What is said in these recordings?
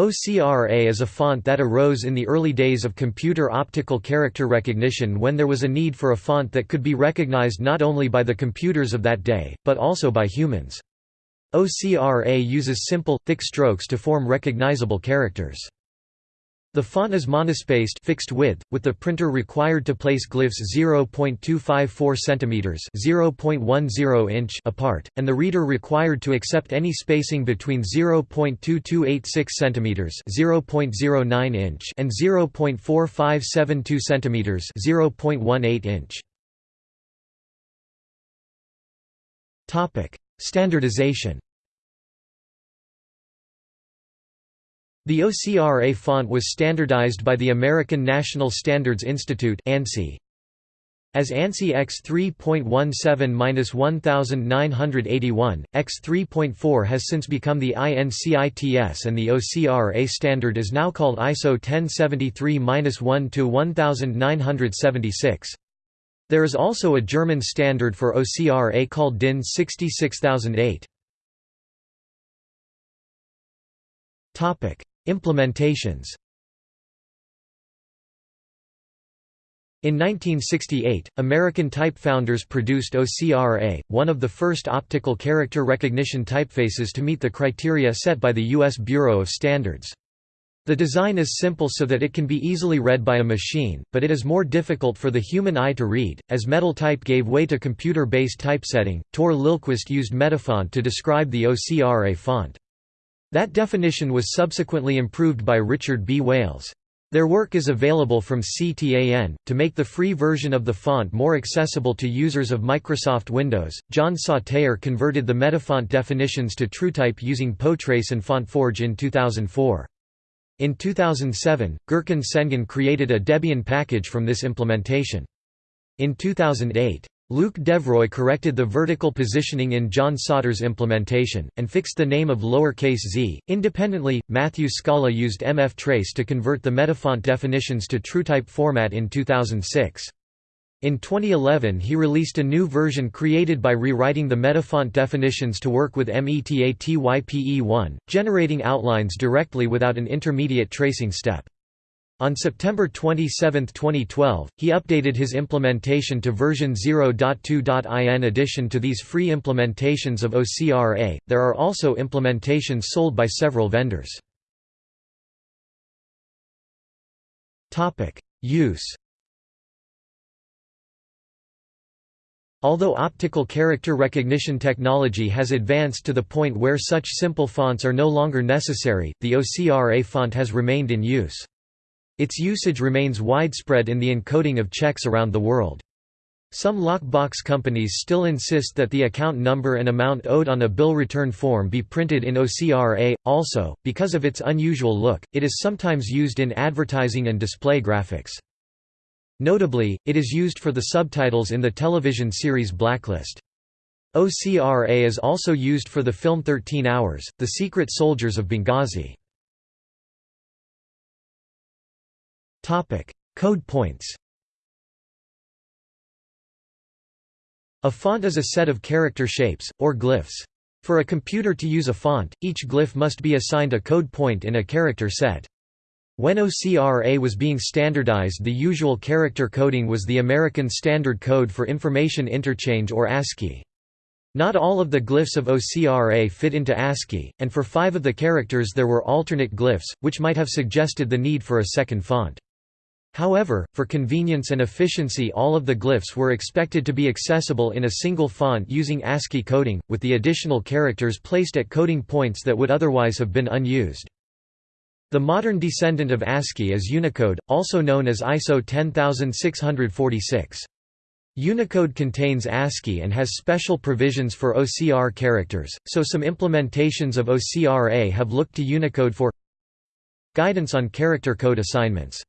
OCRA is a font that arose in the early days of computer optical character recognition when there was a need for a font that could be recognized not only by the computers of that day, but also by humans. OCRA uses simple, thick strokes to form recognizable characters. The font is monospaced fixed width, with the printer required to place glyphs 0.254 cm (0.10 inch) apart, and the reader required to accept any spacing between 0.2286 cm (0.09 inch) and 0.4572 cm (0.18 inch). Topic: Standardization. The OCRA font was standardized by the American National Standards Institute ANSI. As ANSI X3.17-1981, X3.4 has since become the INCITS and the OCRA standard is now called ISO 1073-1-1976. There is also a German standard for OCRA called DIN 66008. Implementations In 1968, American typefounders produced OCRA, one of the first optical character recognition typefaces to meet the criteria set by the U.S. Bureau of Standards. The design is simple so that it can be easily read by a machine, but it is more difficult for the human eye to read. As metal type gave way to computer based typesetting, Tor Lillquist used Metafont to describe the OCRA font. That definition was subsequently improved by Richard B. Wales. Their work is available from CTAN. To make the free version of the font more accessible to users of Microsoft Windows, John Sauter converted the Metafont definitions to TrueType using Potrace and FontForge in 2004. In 2007, Gurkan Sengun created a Debian package from this implementation. In 2008, Luc Devroye corrected the vertical positioning in John Sauter's implementation, and fixed the name of lowercase z. Independently, Matthew Scala used MF Trace to convert the Metafont definitions to TrueType format in 2006. In 2011 he released a new version created by rewriting the Metafont definitions to work with METATYPE1, generating outlines directly without an intermediate tracing step. On September 27, 2012, he updated his implementation to version 0.2. In addition to these free implementations of OCRA, there are also implementations sold by several vendors. Use Although optical character recognition technology has advanced to the point where such simple fonts are no longer necessary, the OCRA font has remained in use. Its usage remains widespread in the encoding of checks around the world. Some lockbox companies still insist that the account number and amount owed on a bill return form be printed in OCRA. Also, because of its unusual look, it is sometimes used in advertising and display graphics. Notably, it is used for the subtitles in the television series Blacklist. OCRA is also used for the film 13 Hours, The Secret Soldiers of Benghazi. Code points. A font is a set of character shapes or glyphs. For a computer to use a font, each glyph must be assigned a code point in a character set. When OCRA was being standardized the usual character coding was the American Standard Code for Information Interchange or ASCII. Not all of the glyphs of OCRA fit into ASCII, and for five of the characters there were alternate glyphs, which might have suggested the need for a second font. However, for convenience and efficiency all of the glyphs were expected to be accessible in a single font using ASCII coding, with the additional characters placed at coding points that would otherwise have been unused. The modern descendant of ASCII is Unicode, also known as ISO 10646. Unicode contains ASCII and has special provisions for OCR characters, so some implementations of OCRA have looked to Unicode for guidance on character code assignments.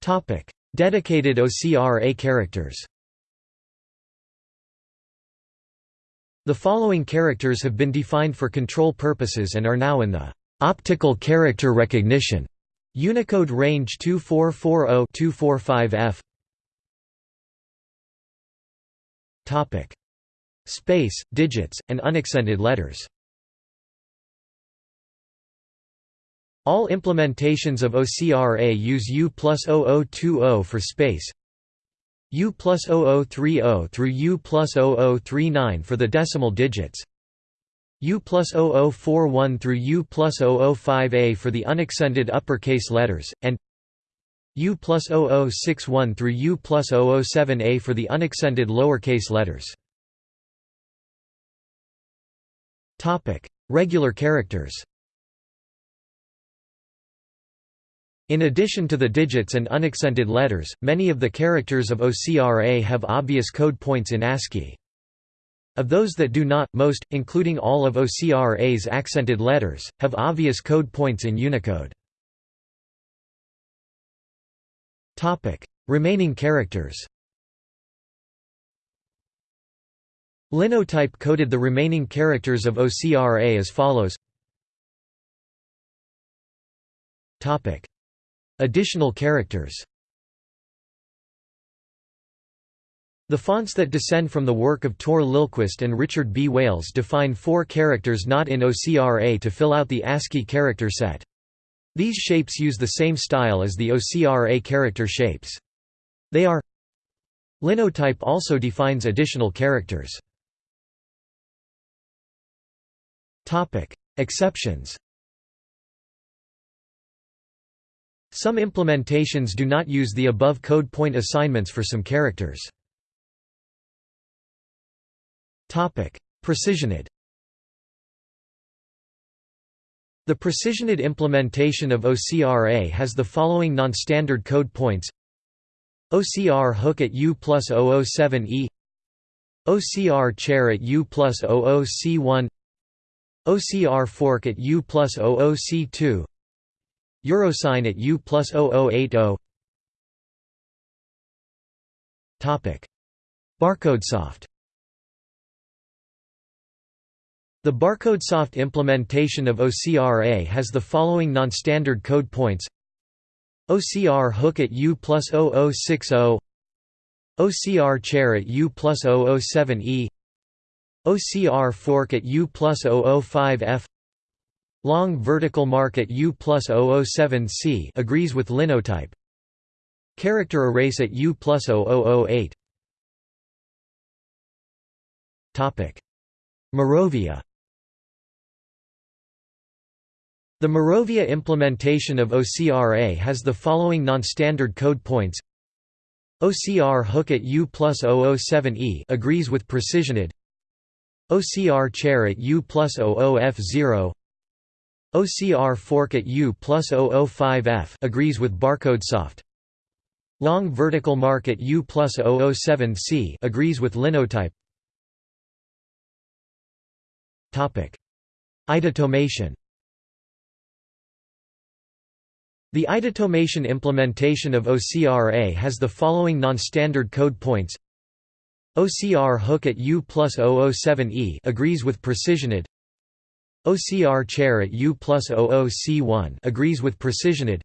Topic: Dedicated OCRA characters. The following characters have been defined for control purposes and are now in the optical character recognition Unicode range 2440-245F. Topic: Space, digits, and unaccented letters. All implementations of OCRA use U plus 0020 for space. U plus 0030 through U plus 0039 for the decimal digits. U plus 0041 through U plus 005A for the unaccented uppercase letters, and U plus 0061 through U plus 007A for the unaccented lowercase letters. Regular characters In addition to the digits and unaccented letters, many of the characters of OCRA have obvious code points in ASCII. Of those that do not, most, including all of OCRA's accented letters, have obvious code points in Unicode. Remaining characters Linotype coded the remaining characters of OCRA as follows Additional characters The fonts that descend from the work of Tor Lillquist and Richard B. Wales define four characters not in OCRA to fill out the ASCII character set. These shapes use the same style as the OCRA character shapes. They are Linotype also defines additional characters. Exceptions Some implementations do not use the above code point assignments for some characters. Precisionid. The Precisionid implementation of OCRA has the following non-standard code points. OCR hook at U plus 007E OCR chair at U plus 00C1 OCR fork at U plus 00C2 Eurosign at U plus 0080 BarcodeSoft The BarcodeSoft implementation of OCRA has the following non-standard code points. OCR hook at U plus 0060 OCR chair at U plus 007E OCR fork at U plus 005F Long vertical mark at U plus 007C agrees with linotype. Character erase at U plus 0008 Moravia The Moravia implementation of OCRA has the following non-standard code points. OCR hook at U plus 007E agrees with Precisionid. OCR chair at U plus 00F0 OCR fork at U plus 005F agrees with BarcodeSoft. Long vertical mark at U plus 007C agrees with Linotype. Topic: IDAutomation The IDAutomation implementation of OCRA has the following non-standard code points. OCR hook at U plus 007E agrees with Precisionid OCR chair at U plus 00C1 agrees with Precisionid.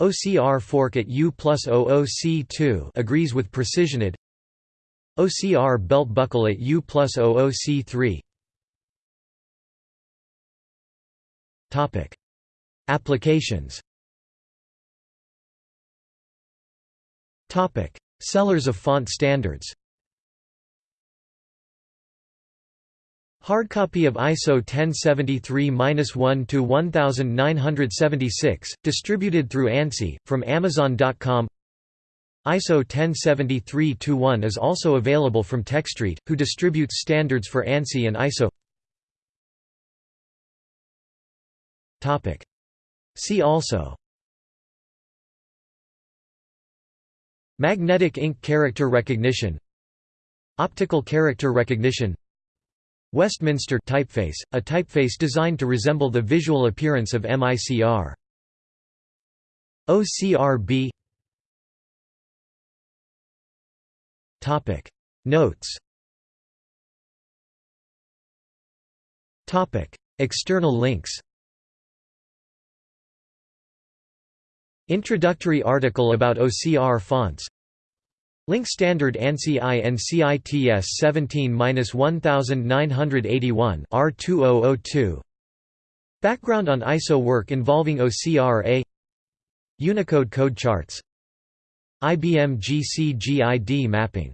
OCR fork at U plus 00C2 agrees with Precisionid. OCR belt buckle at U plus 00C3 Applications. Topic: Sellers of font standards. Hardcopy of ISO 1073-1 to 1976, distributed through ANSI from Amazon.com. ISO 1073-1 is also available from TechStreet, who distributes standards for ANSI and ISO. Topic: See also Magnetic ink character recognition Optical character recognition Westminster typeface, a typeface designed to resemble the visual appearance of MICR. OCRB Topic. Notes. Topic. External links. Introductory article about OCR fonts Link standard ANSI INCITS 17-1981 R2002 Background on ISO work involving OCRA Unicode code charts. IBM GC GID mapping